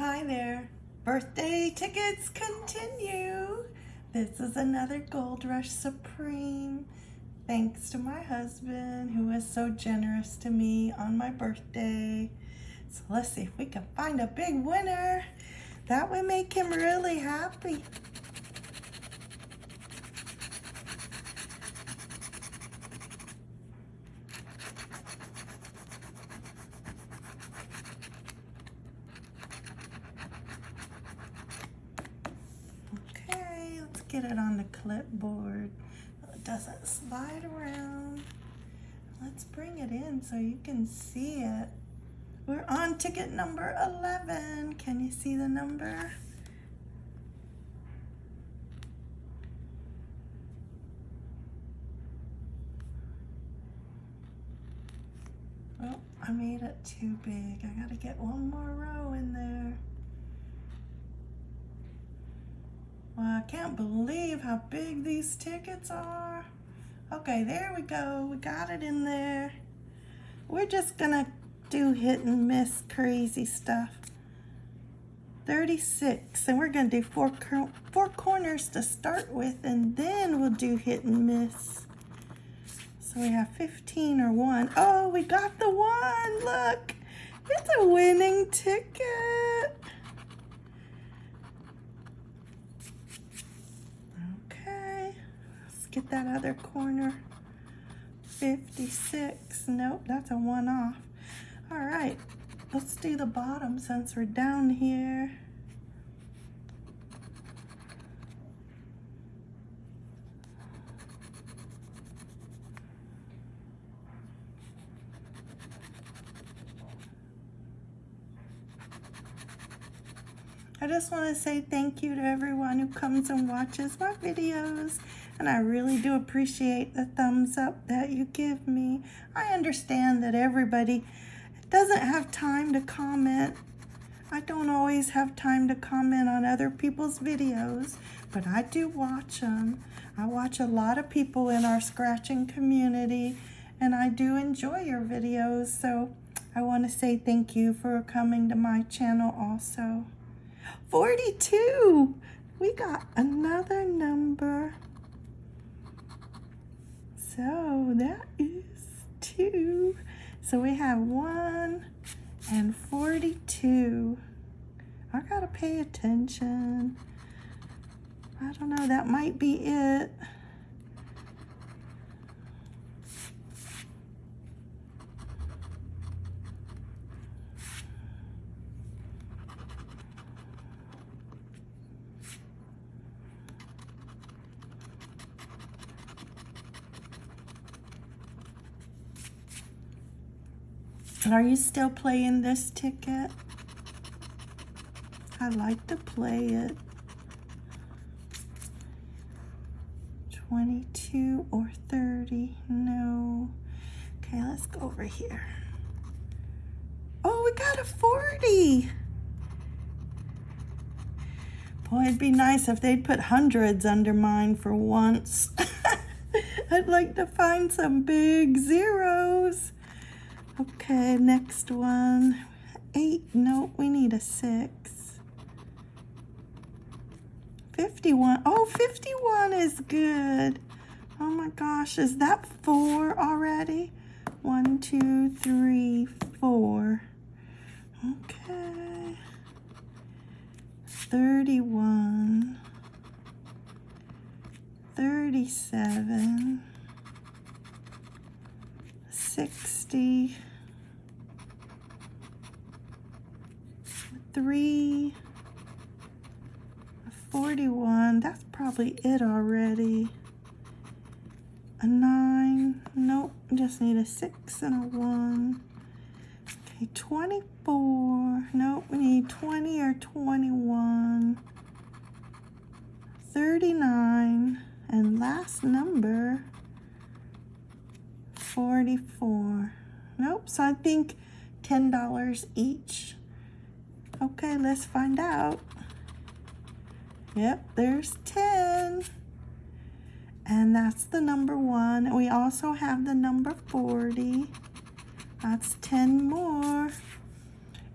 Hi there. Birthday tickets continue. This is another Gold Rush Supreme. Thanks to my husband who was so generous to me on my birthday. So let's see if we can find a big winner. That would make him really happy. Okay, let's get it on the clipboard. It doesn't slide around. Let's bring it in so you can see it. We're on ticket number 11. Can you see the number? Oh, I made it too big. I gotta get one more row in there. Well, I can't believe how big these tickets are. Okay, there we go. We got it in there. We're just gonna do hit and miss crazy stuff. 36, and we're gonna do four, four corners to start with, and then we'll do hit and miss. So we have 15 or one. Oh, we got the one, look. It's a winning ticket. Okay, let's get that other corner. 56, nope, that's a one off. All right, let's do the bottom since we're down here. I just want to say thank you to everyone who comes and watches my videos and I really do appreciate the thumbs up that you give me. I understand that everybody doesn't have time to comment. I don't always have time to comment on other people's videos, but I do watch them. I watch a lot of people in our scratching community, and I do enjoy your videos, so I want to say thank you for coming to my channel also. 42! We got another number. So that is two. So we have 1 and 42. I gotta pay attention. I don't know, that might be it. Are you still playing this ticket? I like to play it. 22 or 30, no. Okay, let's go over here. Oh, we got a 40. Boy, it'd be nice if they'd put hundreds under mine for once. I'd like to find some big zeros. Okay, next one. Eight, no, we need a six. 51, oh, 51 is good. Oh my gosh, is that four already? One, two, three, four. Okay. 31. 37. 60. Three, 41, that's probably it already. A nine, nope, just need a six and a one. Okay, 24, nope, we need 20 or 21. 39, and last number, 44. Nope, so I think $10 each. Okay, let's find out. Yep, there's 10. And that's the number one. We also have the number 40. That's 10 more.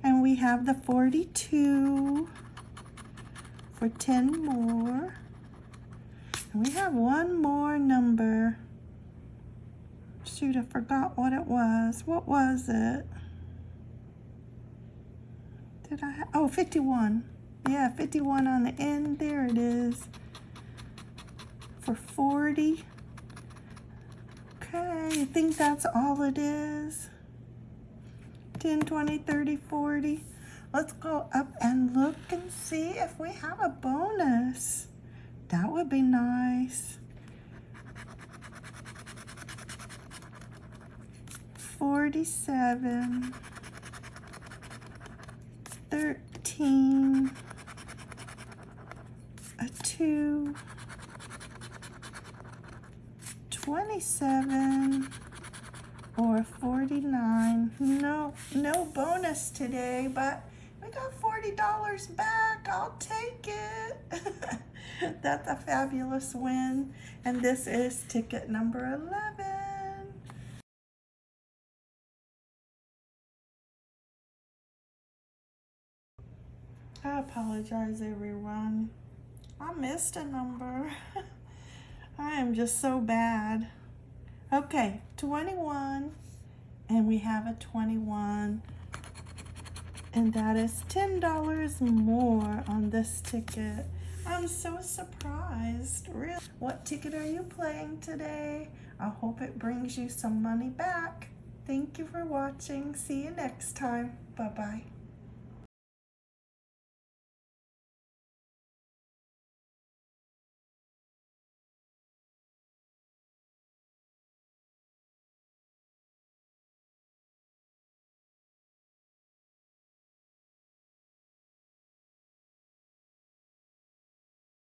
And we have the 42 for 10 more. And we have one more number. Shoot, I forgot what it was. What was it? Did I have, oh, 51. Yeah, 51 on the end. There it is. For 40. Okay, I think that's all it is. 10, 20, 30, 40. Let's go up and look and see if we have a bonus. That would be nice. 47, 13, a 2, 27, or 49. No, no bonus today, but we got $40 back. I'll take it. That's a fabulous win. And this is ticket number 11. I apologize, everyone. I missed a number. I am just so bad. Okay, 21. And we have a 21. And that is $10 more on this ticket. I'm so surprised. Really? What ticket are you playing today? I hope it brings you some money back. Thank you for watching. See you next time. Bye-bye.